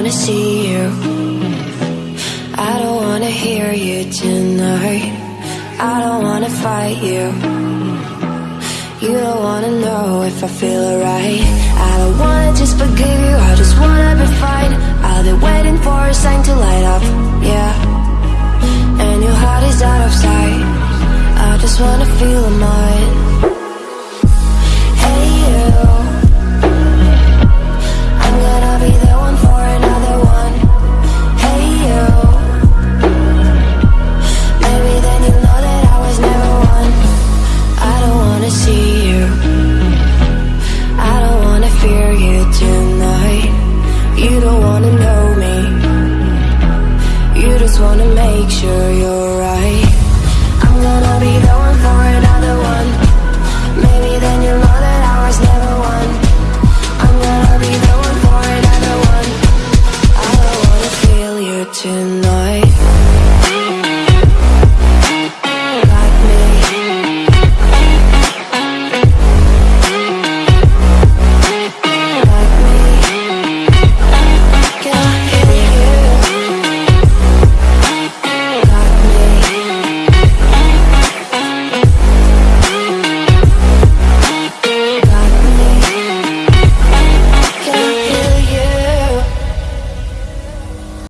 wanna see you. I don't wanna hear you tonight. I don't wanna fight you. You don't wanna know if I feel alright. I don't wanna just forgive you, I just wanna be fine. I'll be waiting for a sign to light up, yeah. And your heart is out of sight. I just wanna feel mine. make sure you're right. I'm gonna be the one for another one. Maybe then you'll know that I was never one. I'm gonna be the one for another one. I don't wanna feel you tonight.